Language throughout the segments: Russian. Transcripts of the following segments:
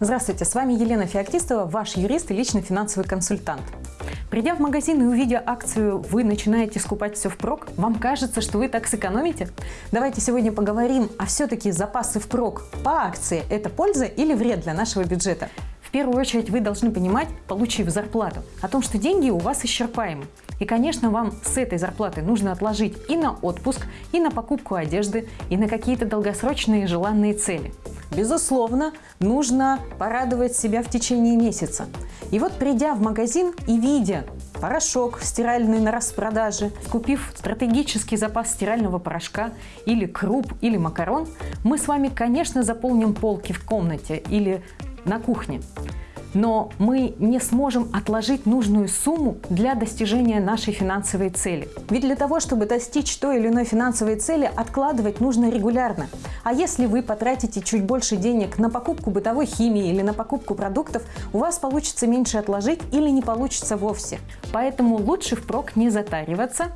Здравствуйте, с вами Елена Феоктистова, ваш юрист и личный финансовый консультант. Придя в магазин и увидя акцию «Вы начинаете скупать все впрок», вам кажется, что вы так сэкономите? Давайте сегодня поговорим, а все-таки запасы впрок по акции – это польза или вред для нашего бюджета? В первую очередь вы должны понимать, получив зарплату, о том, что деньги у вас исчерпаемы. И, конечно, вам с этой зарплаты нужно отложить и на отпуск, и на покупку одежды, и на какие-то долгосрочные желанные цели. Безусловно, нужно порадовать себя в течение месяца. И вот придя в магазин и видя порошок стиральный на распродаже, купив стратегический запас стирального порошка или круп или макарон, мы с вами, конечно, заполним полки в комнате или на кухне но мы не сможем отложить нужную сумму для достижения нашей финансовой цели. Ведь для того, чтобы достичь той или иной финансовой цели, откладывать нужно регулярно. А если вы потратите чуть больше денег на покупку бытовой химии или на покупку продуктов, у вас получится меньше отложить или не получится вовсе. Поэтому лучше впрок не затариваться,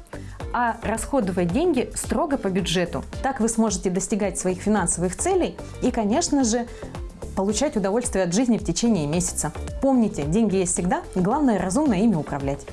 а расходовать деньги строго по бюджету. Так вы сможете достигать своих финансовых целей и, конечно же, получать удовольствие от жизни в течение месяца. Помните, деньги есть всегда, главное разумно ими управлять.